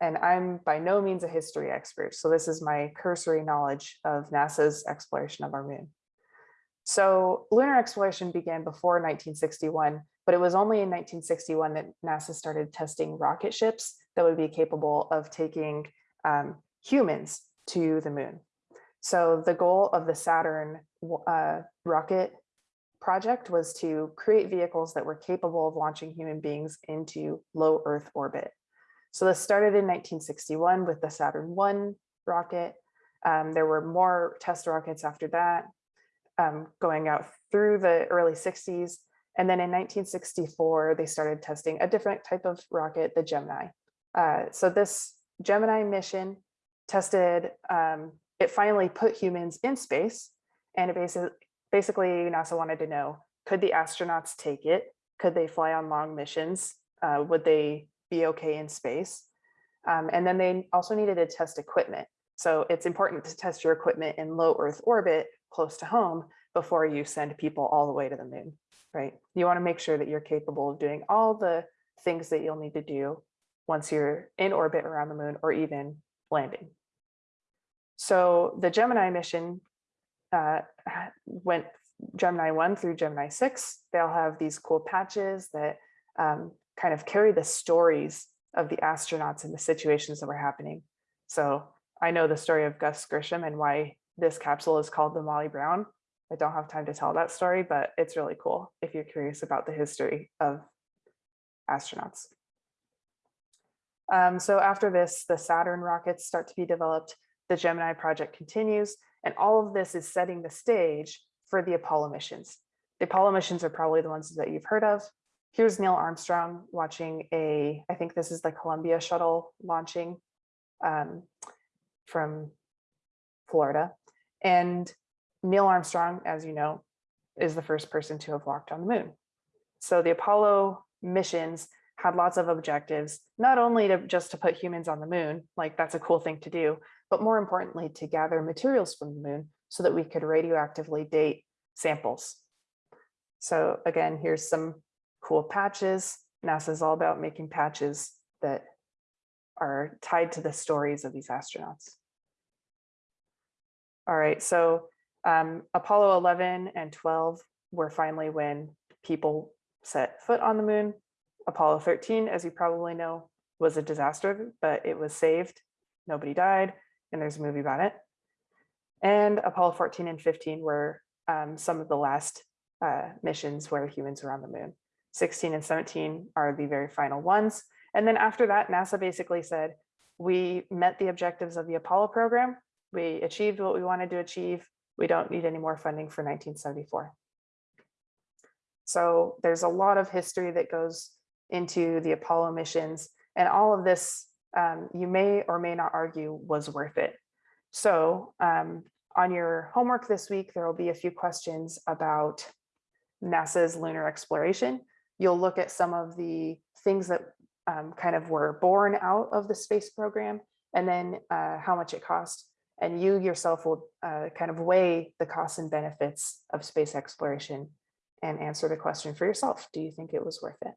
and I'm by no means a history expert, so this is my cursory knowledge of NASA's exploration of our moon. So lunar exploration began before 1961, but it was only in 1961 that NASA started testing rocket ships that would be capable of taking um, humans to the moon. So the goal of the Saturn uh, rocket project was to create vehicles that were capable of launching human beings into low Earth orbit. So this started in 1961 with the Saturn 1 rocket. Um, there were more test rockets after that um, going out through the early 60s. And then in 1964, they started testing a different type of rocket, the Gemini. Uh, so this Gemini mission tested, um, it finally put humans in space and it basically, basically NASA wanted to know, could the astronauts take it? Could they fly on long missions? Uh, would they be okay in space? Um, and then they also needed to test equipment. So it's important to test your equipment in low Earth orbit close to home before you send people all the way to the moon, right? You want to make sure that you're capable of doing all the things that you'll need to do once you're in orbit around the moon or even landing. So the Gemini mission uh, went Gemini 1 through Gemini 6. They'll have these cool patches that um, kind of carry the stories of the astronauts and the situations that were happening. So I know the story of Gus Grissom and why this capsule is called the Molly Brown. I don't have time to tell that story, but it's really cool if you're curious about the history of astronauts. Um, so after this, the Saturn rockets start to be developed, the Gemini project continues, and all of this is setting the stage for the Apollo missions. The Apollo missions are probably the ones that you've heard of. Here's Neil Armstrong watching a, I think this is the Columbia shuttle launching um, from Florida. And Neil Armstrong, as you know, is the first person to have walked on the moon. So the Apollo missions had lots of objectives, not only to just to put humans on the moon, like that's a cool thing to do, but more importantly, to gather materials from the moon so that we could radioactively date samples. So again, here's some cool patches. NASA is all about making patches that are tied to the stories of these astronauts. All right, so um, Apollo 11 and 12 were finally when people set foot on the moon. Apollo 13, as you probably know, was a disaster, but it was saved. Nobody died, and there's a movie about it. And Apollo 14 and 15 were um, some of the last uh, missions where humans were on the moon. 16 and 17 are the very final ones. And then after that, NASA basically said, we met the objectives of the Apollo program. We achieved what we wanted to achieve we don't need any more funding for 1974. So there's a lot of history that goes into the Apollo missions and all of this um, you may or may not argue was worth it. So um, on your homework this week, there will be a few questions about NASA's lunar exploration. You'll look at some of the things that um, kind of were born out of the space program and then uh, how much it cost and you yourself will uh, kind of weigh the costs and benefits of space exploration and answer the question for yourself. Do you think it was worth it?